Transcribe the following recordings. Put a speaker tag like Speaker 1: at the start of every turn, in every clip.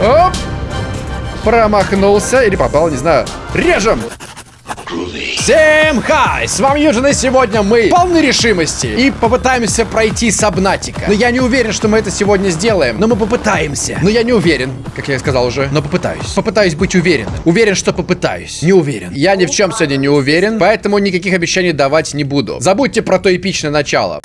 Speaker 1: Оп! Промахнулся или попал, не знаю. Режем! Всем хай! С вами Юджин, и сегодня мы полны решимости и попытаемся пройти Сабнатика. Но я не уверен, что мы это сегодня сделаем, но мы попытаемся. Но я не уверен, как я сказал уже, но попытаюсь. Попытаюсь быть уверен. Уверен, что попытаюсь. Не уверен. Я ни в чем сегодня не уверен, поэтому никаких обещаний давать не буду. Забудьте про то эпичное начало.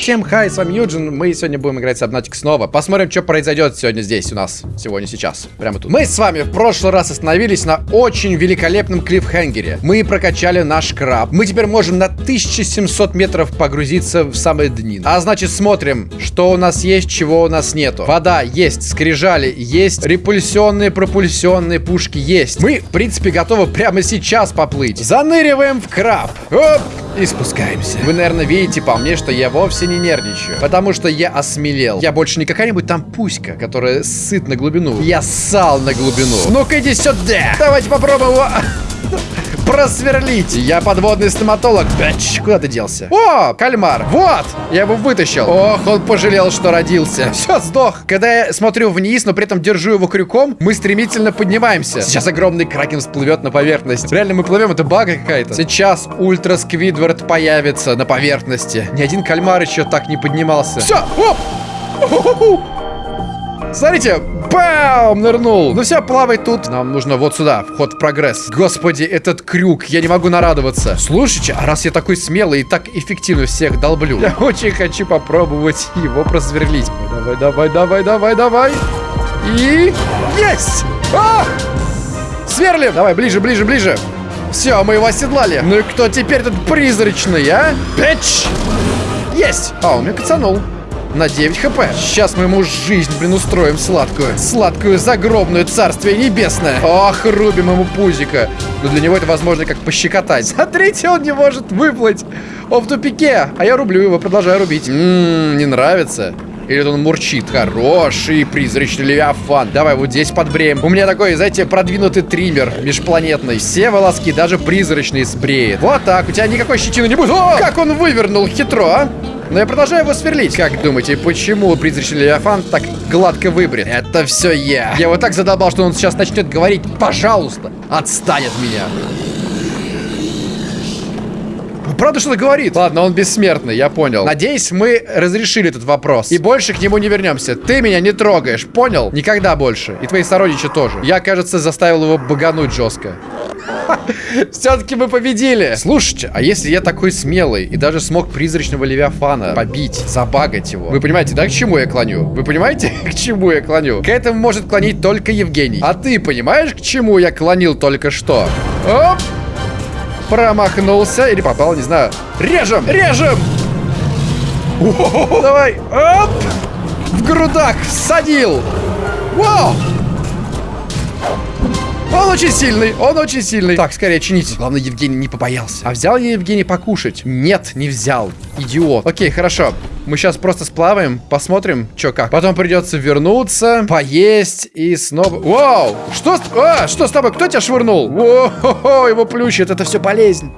Speaker 1: Всем хай, с вами Юджин. Мы сегодня будем играть с Обнатик снова. Посмотрим, что произойдет сегодня здесь у нас. Сегодня, сейчас. Прямо тут. Мы с вами в прошлый раз остановились на очень великолепном клиффхенгере. Мы прокачали наш краб. Мы теперь можем на 1700 метров погрузиться в самые дни. А значит, смотрим, что у нас есть, чего у нас нету. Вода есть, скрижали есть, репульсионные, пропульсионные пушки есть. Мы, в принципе, готовы прямо сейчас поплыть. Заныриваем в краб. Оп! И спускаемся. Вы, наверное, видите по мне, что я вовсе не нервничаю. Потому что я осмелел. Я больше не какая-нибудь там пуська, которая сыт на глубину. Я ссал на глубину. Ну-ка иди сюда. Давайте попробуем его просверлить. Я подводный стоматолог. Бэч, куда ты делся? О, кальмар. Вот, я его вытащил. Ох, он пожалел, что родился. Все, сдох. Когда я смотрю вниз, но при этом держу его крюком, мы стремительно поднимаемся. Сейчас огромный кракен всплывет на поверхность. Реально мы плывем, это бага какая-то. Сейчас ультра Сквидвард появится на поверхности. Ни один кальмар еще так не поднимался. Все, оп! Смотрите, бам, нырнул. Ну все, плавай тут. Нам нужно вот сюда, вход в прогресс. Господи, этот крюк, я не могу нарадоваться. Слушайте, а раз я такой смелый и так эффективно всех долблю, я очень хочу попробовать его просверлить. Давай, давай, давай, давай, давай. И... Есть! А! Сверлим! Давай, ближе, ближе, ближе. Все, мы его оседлали. Ну и кто теперь тут призрачный, а? Пич! Есть! А, он меня кацанул на 9 хп. Сейчас мы ему жизнь, блин, устроим сладкую. Сладкую загробную царствие небесное. Ох, рубим ему пузика. Но для него это возможно как пощекотать. Смотрите, он не может выплыть. Он в тупике. А я рублю его, продолжаю рубить. Ммм, не нравится. Или он мурчит. Хороший призрачный левиафан. Давай вот здесь подбреем. У меня такой, знаете, продвинутый триммер межпланетный. Все волоски, даже призрачные, сбреет. Вот так. У тебя никакой щетины не будет. О, как он вывернул хитро, а? Но я продолжаю его сверлить. Как думаете, почему призрачный Левиафан так гладко выбрит? Это все я. Я его так задолбал, что он сейчас начнет говорить «пожалуйста, отстань от меня». Правда, что-то говорит. Ладно, он бессмертный, я понял. Надеюсь, мы разрешили этот вопрос. И больше к нему не вернемся. Ты меня не трогаешь, понял? Никогда больше. И твои сородичи тоже. Я, кажется, заставил его багануть жестко. Все-таки мы победили. Слушайте, а если я такой смелый и даже смог призрачного Левиафана побить, забагать его? Вы понимаете, да, к чему я клоню? Вы понимаете, к чему я клоню? К этому может клонить только Евгений. А ты понимаешь, к чему я клонил только что? Оп! Промахнулся или попал, не знаю. Режем! Режем! Давай! Оп! В грудак всадил! Вау! Он очень сильный, он очень сильный. Так, скорее чините. Главное, Евгений не побоялся. А взял я Евгений покушать? Нет, не взял. Идиот. Окей, хорошо. Мы сейчас просто сплаваем, посмотрим, что как. Потом придется вернуться, поесть и снова... Вау! Что с... А, что с тобой? Кто тебя швырнул? Воу, его плющит, это все болезнь.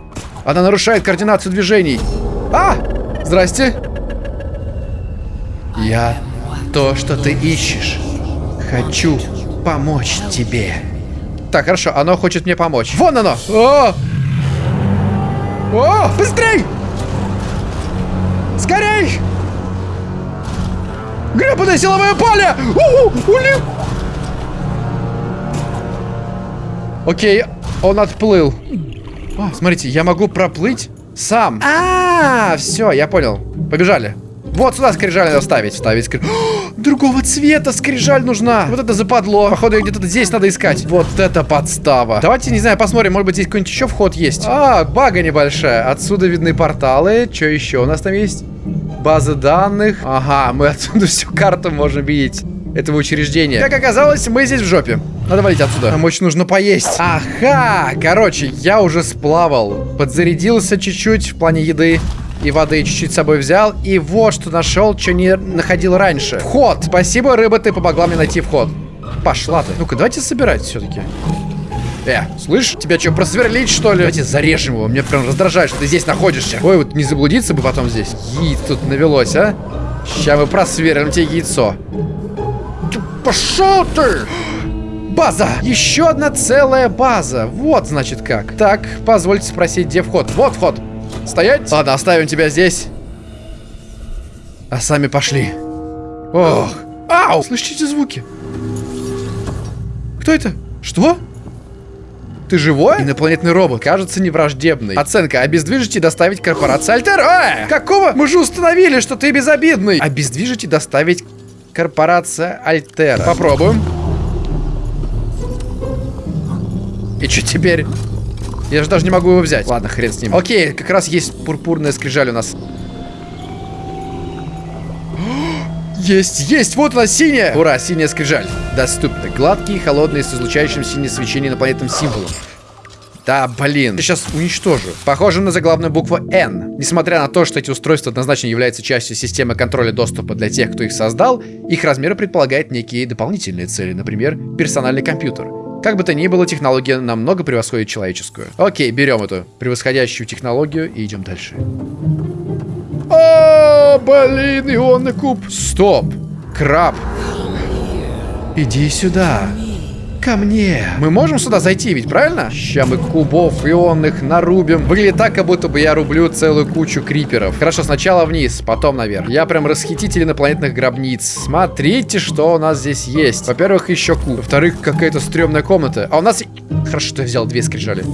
Speaker 1: Она нарушает координацию движений. А! Здрасте. Я то, что ты ищешь. Хочу помочь тебе. Так, хорошо, оно хочет мне помочь. Вон оно! О! О! Быстрей! Скорей! Гребаное силовое поле! У -у, ули... Окей, он отплыл. О, смотрите, я могу проплыть сам. А, -а, -а все, я понял. Побежали. Вот сюда скрижаль надо ставить. Ставить скрижаль. Другого цвета скрижаль нужна. Вот это западло. Походу, где-то здесь надо искать. Вот это подстава. Давайте, не знаю, посмотрим. Может быть, здесь какой-нибудь еще вход есть. А, бага небольшая. Отсюда видны порталы. Что еще у нас там есть? База данных. Ага, мы отсюда всю карту можем видеть этого учреждения. Как оказалось, мы здесь в жопе. Надо валить отсюда. Нам очень нужно поесть. Ага, короче, я уже сплавал. Подзарядился чуть-чуть в плане еды и воды чуть-чуть с собой взял. И вот что нашел, что не находил раньше. Вход. Спасибо, рыба, ты помогла мне найти вход. Пошла ты. Ну-ка, давайте собирать все-таки. Э, слышь, тебя что, просверлить, что ли? Давайте зарежем его. Мне прям раздражает, что ты здесь находишься. Ой, вот не заблудиться бы потом здесь. Яиц тут навелось, а? Сейчас мы просверлим тебе яйцо. Пошел ты! База! Еще одна целая база. Вот, значит, как. Так, позвольте спросить, где вход? Вот вход. Стоять? Ладно, оставим тебя здесь. А сами пошли. Ох. Ау! Слышите звуки? Кто это? Что? Ты живой? Инопланетный робот. Кажется, невраждебный. Оценка. Обездвижить и доставить корпорацию Альтер. Э! Какого? Мы же установили, что ты безобидный. Обездвижить и доставить корпорация Альтера. Попробуем. И что теперь? Я же даже не могу его взять. Ладно, хрен с ним. Окей, как раз есть пурпурная скрижаль у нас. Есть, есть, вот она, синяя! Ура, синяя скрижаль. Доступно. Гладкий, холодный, с излучающим синее свечение инопланетным символом. Да, блин. Я сейчас уничтожу. Похоже на заглавную букву N. Несмотря на то, что эти устройства однозначно являются частью системы контроля доступа для тех, кто их создал, их размер предполагает некие дополнительные цели, например, персональный компьютер. Как бы то ни было, технология намного превосходит человеческую. Окей, берем эту превосходящую технологию и идем дальше. О, блин, ионный куб. Стоп. Краб. Иди сюда. Ко мне. Мы можем сюда зайти, ведь правильно? Сейчас мы кубов ионных нарубим. Выглядит так, как будто бы я рублю целую кучу криперов. Хорошо, сначала вниз, потом наверх. Я прям расхититель инопланетных гробниц. Смотрите, что у нас здесь есть. Во-первых, еще куб. Во-вторых, какая-то стрёмная комната. А у нас... Хорошо, что я взял две скрижали.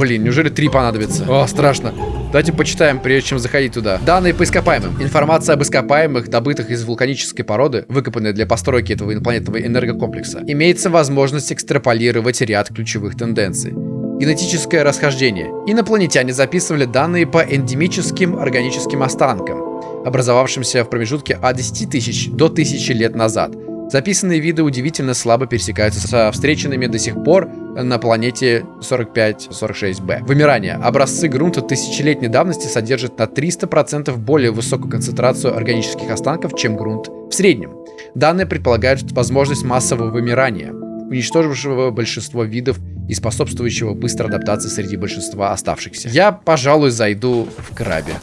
Speaker 1: Блин, неужели три понадобится? О, страшно. Давайте почитаем, прежде чем заходить туда. Данные по ископаемым. Информация об ископаемых, добытых из вулканической породы, выкопанной для постройки этого инопланетного энергокомплекса. Имеется возможность экстраполировать ряд ключевых тенденций. Генетическое расхождение. Инопланетяне записывали данные по эндемическим органическим останкам, образовавшимся в промежутке от 10 тысяч до 1000 лет назад. Записанные виды удивительно слабо пересекаются со встреченными до сих пор на планете 45-46b. Вымирание. Образцы грунта тысячелетней давности содержат на 300% более высокую концентрацию органических останков, чем грунт в среднем. Данные предполагают возможность массового вымирания, уничтожившего большинство видов и способствующего быстрой адаптации среди большинства оставшихся. Я, пожалуй, зайду в крабе.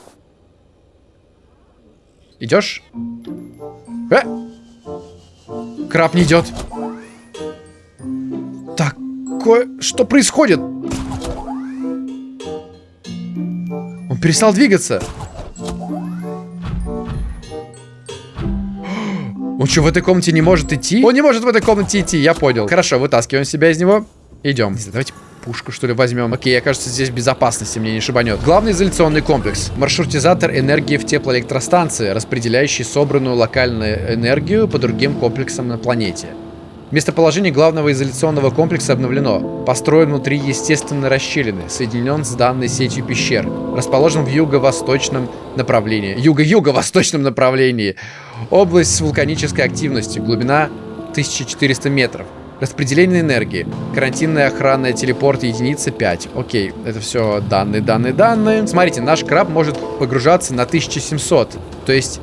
Speaker 1: Идешь? Э! Краб не идет. Такое... Что происходит? Он перестал двигаться. Он что, в этой комнате не может идти? Он не может в этой комнате идти, я понял. Хорошо, вытаскиваем себя из него. Идем. Давайте пушку, что ли, возьмем. Окей, я, кажется, здесь безопасности, мне не шибанет. Главный изоляционный комплекс. Маршрутизатор энергии в теплоэлектростанции, распределяющий собранную локальную энергию по другим комплексам на планете. Местоположение главного изоляционного комплекса обновлено. Построен внутри естественной расщелины, соединен с данной сетью пещер. Расположен в юго-восточном направлении. Юго-юго-восточном направлении. Область с вулканической активностью. Глубина 1400 метров. Распределение энергии. Карантинная охранная телепорт единица 5. Окей, это все данные, данные, данные. Смотрите, наш краб может погружаться на 1700. То есть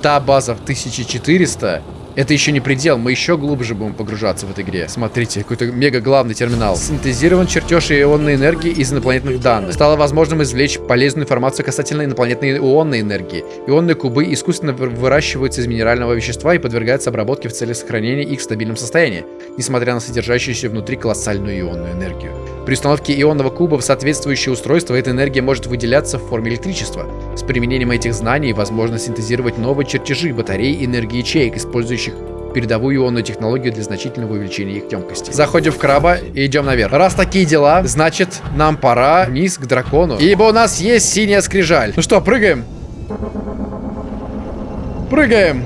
Speaker 1: та база в 1400 это еще не предел, мы еще глубже будем погружаться в этой игре. Смотрите, какой-то мега главный терминал. Синтезирован чертеж ионной энергии из инопланетных данных. Стало возможным извлечь полезную информацию касательно инопланетной ионной энергии. Ионные кубы искусственно выращиваются из минерального вещества и подвергаются обработке в целях сохранения их в стабильном состоянии, несмотря на содержащуюся внутри колоссальную ионную энергию. При установке ионного куба в соответствующее устройство эта энергия может выделяться в форме электричества. С применением этих знаний возможно синтезировать новые чертежи батарей энергии ячеек, использующих передовую ионную технологию для значительного увеличения их емкости. Заходим в краба и идем наверх. Раз такие дела, значит, нам пора вниз к дракону. Ибо у нас есть синяя скрижаль. Ну что, прыгаем? Прыгаем!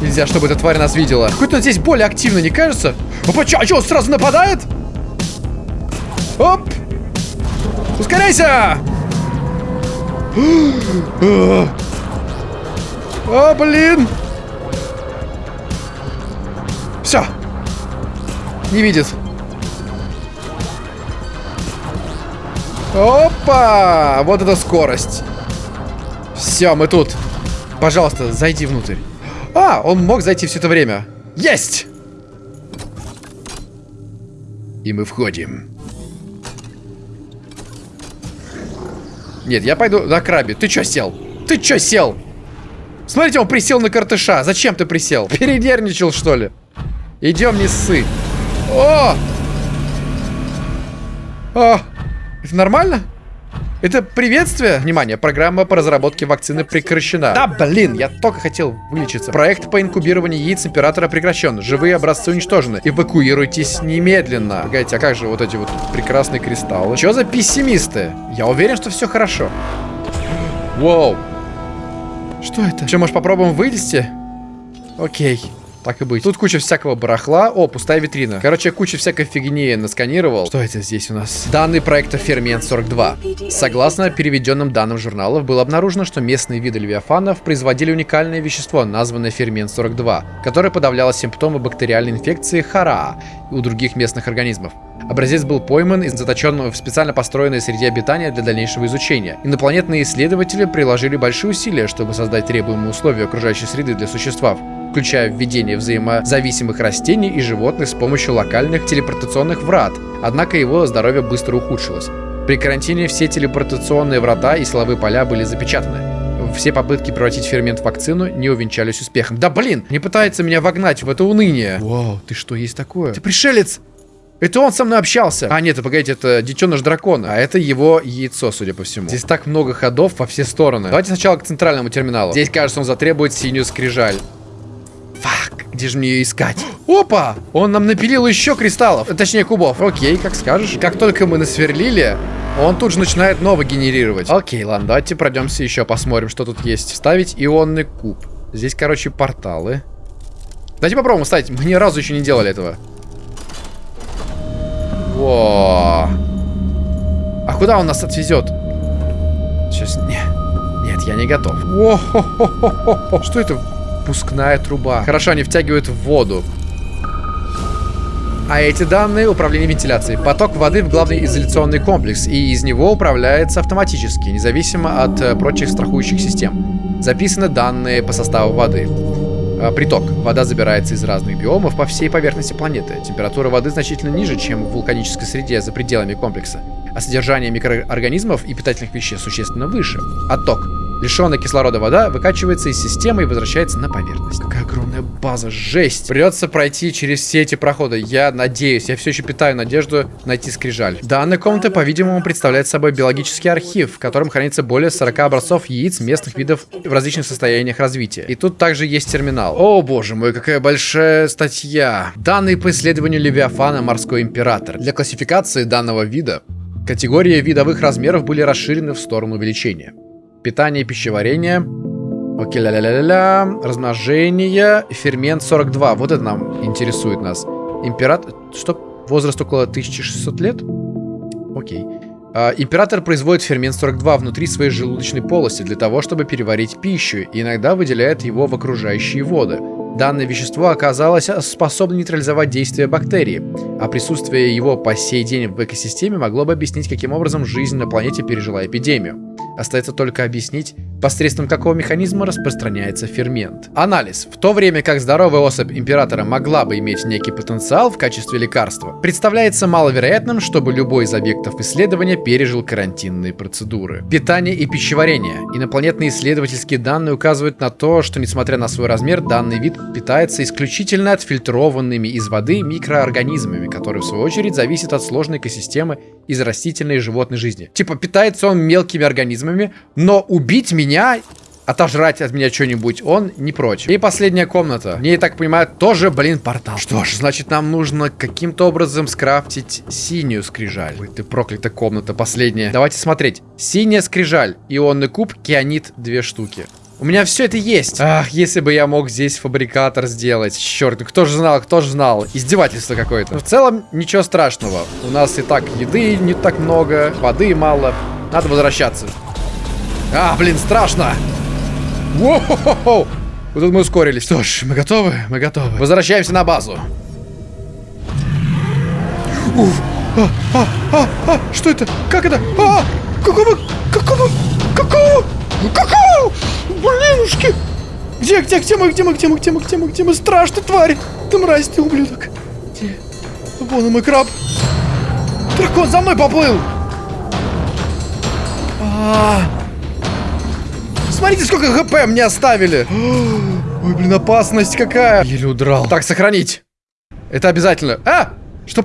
Speaker 1: Нельзя, чтобы эта тварь нас видела. Какой-то он здесь более активно, не кажется? Опа, чё, а чё, он сразу нападает? Оп! Ускоряйся! О, блин! Все. Не видит. Опа! Вот это скорость. Все, мы тут. Пожалуйста, зайди внутрь. А, он мог зайти все это время. Есть! И мы входим. Нет, я пойду на крабе. Ты чё сел? Ты чё сел? Смотрите, он присел на картыша. Зачем ты присел? Передерничал, что ли? Идем, не ссы. О! О! Это нормально? Это приветствие? Внимание, программа по разработке вакцины прекращена. Да, блин, я только хотел вылечиться. Проект по инкубированию яиц императора прекращен. Живые образцы уничтожены. Эвакуируйтесь немедленно. Погодите, а как же вот эти вот прекрасные кристаллы? Что за пессимисты? Я уверен, что все хорошо. Воу. Что это? Что, может попробуем вылезти? Окей. Так и быть. Тут куча всякого барахла. О, пустая витрина. Короче, куча всякой фигни насканировал. Что это здесь у нас? Данные проекта Фермент 42. Согласно переведенным данным журналов, было обнаружено, что местные виды левиафанов производили уникальное вещество, названное Фермент 42, которое подавляло симптомы бактериальной инфекции Хараа у других местных организмов. Образец был пойман и заточен в специально построенной среде обитания для дальнейшего изучения. Инопланетные исследователи приложили большие усилия, чтобы создать требуемые условия окружающей среды для существ, включая введение взаимозависимых растений и животных с помощью локальных телепортационных врат, однако его здоровье быстро ухудшилось. При карантине все телепортационные врата и силовые поля были запечатаны. Все попытки превратить фермент в вакцину не увенчались успехом. Да блин, не пытается меня вогнать в это уныние. Вау, ты что, есть такое? Ты пришелец! Это он со мной общался. А, нет, погодите, это детеныш дракона. А это его яйцо, судя по всему. Здесь так много ходов во все стороны. Давайте сначала к центральному терминалу. Здесь, кажется, он затребует синюю скрижаль. Фак, где же мне ее искать? Опа! Он нам напилил еще кристаллов. Точнее, кубов. Окей, как скажешь. Как только мы насверлили, он тут же начинает новый генерировать. Окей, ладно, давайте пройдемся еще, посмотрим, что тут есть. Вставить ионный куб. Здесь, короче, порталы. Давайте попробуем вставить. Мы ни разу еще не делали этого. Во. А куда он нас отвезет? Сейчас... Не. Нет, я не готов. О -хо -хо -хо Что это? Пускная труба. Хорошо, они втягивают в воду. А эти данные управление вентиляцией. Поток воды в главный изоляционный комплекс, и из него управляется автоматически, независимо от э, прочих страхующих систем. Записаны данные по составу воды. А, приток. Вода забирается из разных биомов по всей поверхности планеты. Температура воды значительно ниже, чем в вулканической среде за пределами комплекса. А содержание микроорганизмов и питательных веществ существенно выше. Отток. Лишенная кислорода вода выкачивается из системы и возвращается на поверхность. Какая огромная база, жесть. Придется пройти через все эти проходы. Я надеюсь, я все еще питаю надежду найти скрижаль. Данная комната, по-видимому, представляет собой биологический архив, в котором хранится более 40 образцов яиц местных видов в различных состояниях развития. И тут также есть терминал. О, боже мой, какая большая статья. Данные по исследованию Левиафана Морской Император. Для классификации данного вида Категории видовых размеров были расширены в сторону увеличения. Питание пищеварение. Окей, ля-ля-ля-ля. Размножение. Фермент 42. Вот это нам интересует нас. Император... Что? Возраст около 1600 лет? Окей. А, император производит фермент 42 внутри своей желудочной полости для того, чтобы переварить пищу, и иногда выделяет его в окружающие воды. Данное вещество оказалось способно нейтрализовать действие бактерий, а присутствие его по сей день в экосистеме могло бы объяснить, каким образом жизнь на планете пережила эпидемию. Остается только объяснить, посредством какого механизма распространяется фермент. Анализ. В то время как здоровая особь императора могла бы иметь некий потенциал в качестве лекарства, представляется маловероятным, чтобы любой из объектов исследования пережил карантинные процедуры. Питание и пищеварение. Инопланетные исследовательские данные указывают на то, что несмотря на свой размер, данный вид питается исключительно отфильтрованными из воды микроорганизмами, которые в свою очередь зависят от сложной экосистемы из растительной и животной жизни. Типа питается он мелкими организмами, но убить меня отожрать от меня что-нибудь, он не прочь. И последняя комната. Мне, я так понимаю, тоже, блин, портал. Что ж, значит, нам нужно каким-то образом скрафтить синюю скрижаль. Ой, ты проклятая комната, последняя. Давайте смотреть. Синяя скрижаль, ионный куб, кианит, две штуки. У меня все это есть. Ах, если бы я мог здесь фабрикатор сделать. Черт, кто же знал, кто же знал. Издевательство какое-то. В целом, ничего страшного. У нас и так еды не так много, воды мало. Надо возвращаться. А, блин, страшно. Воу-хо-хо-хо. Вот тут мы ускорились. Что ж, мы готовы? Мы готовы. Возвращаемся на базу. Уф. А, а, а, а, что это? Как это? А, какого? Какого? Какого? Какого? Блинушки! Где, где, где мы, где мы, где мы, где мы, где мы, где мы? Страшно, тварь! Ты мразь, ты ублюдок! Где? Вон он мой краб! Дракон за мной поплыл! А -а -а. Посмотрите, сколько ГП мне оставили. Ой, блин, опасность какая. Еле удрал. Так, сохранить. Это обязательно. А! Что?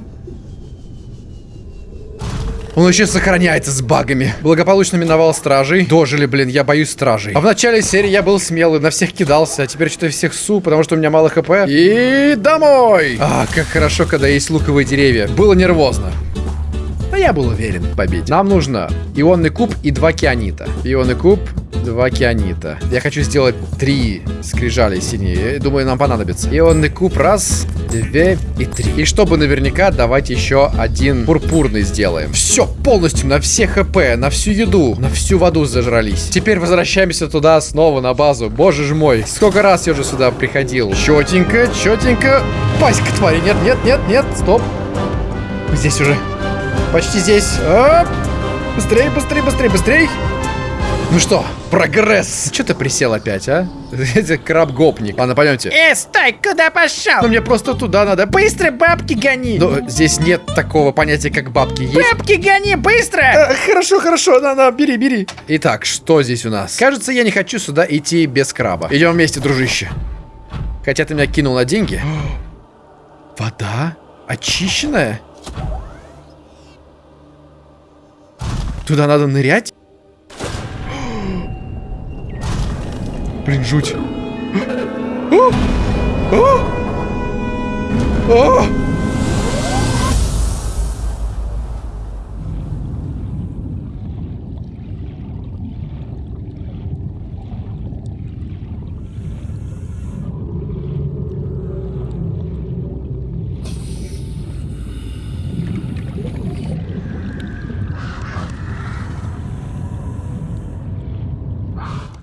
Speaker 1: Он еще сохраняется с багами. Благополучно миновал стражей. Дожили, блин, я боюсь стражей. А в начале серии я был смелый, на всех кидался. А теперь что-то всех су, потому что у меня мало хп. И домой! А, как хорошо, когда есть луковые деревья. Было нервозно. Я был уверен в победе. Нам нужно ионный куб и два кианита. Ионный куб, два кианита. Я хочу сделать три скрижали синие. Думаю, нам понадобится. Ионный куб раз, две и три. И чтобы наверняка, давайте еще один пурпурный сделаем. Все, полностью на все хп, на всю еду, на всю воду зажрались. Теперь возвращаемся туда снова на базу. Боже ж мой, сколько раз я уже сюда приходил. Четенько, четенько. Паська твари, нет, нет, нет, нет, стоп. Здесь уже. Почти здесь. Оп. Быстрей, быстрей, быстрей, быстрей. Ну что, прогресс. Че ты присел опять, а? Это краб-гопник. Ладно, пойдемте.
Speaker 2: Э, стой, куда пошел?
Speaker 1: Ну мне просто туда надо.
Speaker 2: Быстро бабки гони!
Speaker 1: Но здесь нет такого понятия, как бабки. Есть...
Speaker 2: Бабки гони, быстро!
Speaker 1: А, хорошо, хорошо, на, на, бери, бери. Итак, что здесь у нас? Кажется, я не хочу сюда идти без краба. Идем вместе, дружище. Хотя ты меня кинул на деньги. Вода? Очищенная? Туда надо нырять? Блин, жуть.